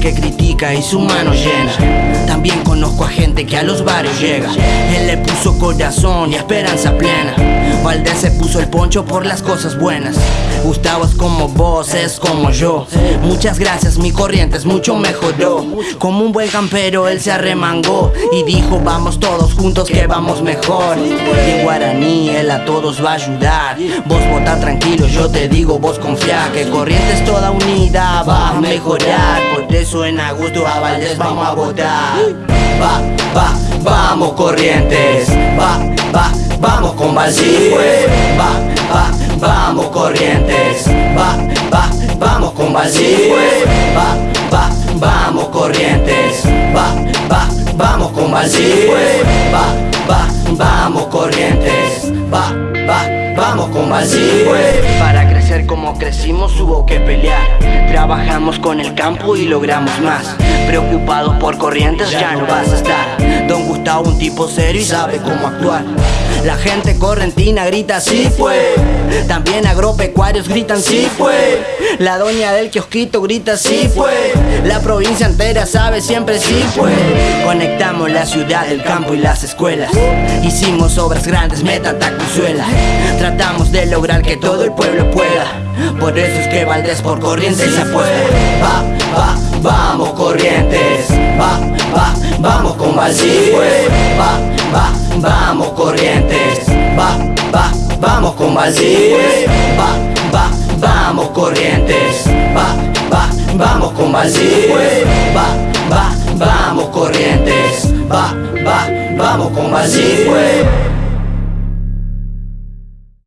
música y su mano llena. También conozco a gente que a los barrios llega. Él le puso corazón y esperanza plena. Valdés se puso el poncho por las cosas buenas. Gustavo es como vos, es como yo. Muchas gracias, mi corriente es mucho mejoró. Como un buen campero, él se arremangó y dijo: Vamos todos juntos que vamos mejor. Y guaraní, a todos va a ayudar. Vos vota tranquilo, yo te digo, vos confía que Corrientes toda unida va a mejorar. Por eso en agosto a Valdés vamos a votar. Va, va, vamos Corrientes. Va, va, vamos con Valdés. Va, va, vamos Corrientes. Va, va, vamos con Valdés. Va, va, vamos Corrientes. Va, va, vamos con Valdés. Va, Valdés. Para crecer como crecimos hubo que pelear. Trabajamos con el campo y logramos más. Preocupados por corrientes ya no vas a estar. Don Gustavo un tipo serio y sabe cómo actuar. La gente correntina grita sí fue. También agropecuarios gritan sí fue. La doña del kiosquito grita sí fue. La provincia entera sabe siempre sí fue. Conectamos la ciudad, el campo y las escuelas. Hicimos obras grandes, meta tacuzuela. Tratamos de lograr que todo el pueblo pueda. Por eso es que Valdés por Corrientes se apuesta. Va, va, vamos Corrientes. Va, va, vamos con Valdés. Va, va, vamos Corrientes. Va, va, vamos con Valdés. Va, va, vamos Corrientes. Va, va, vamos con Valdés. Va, va, vamos Corrientes. Va,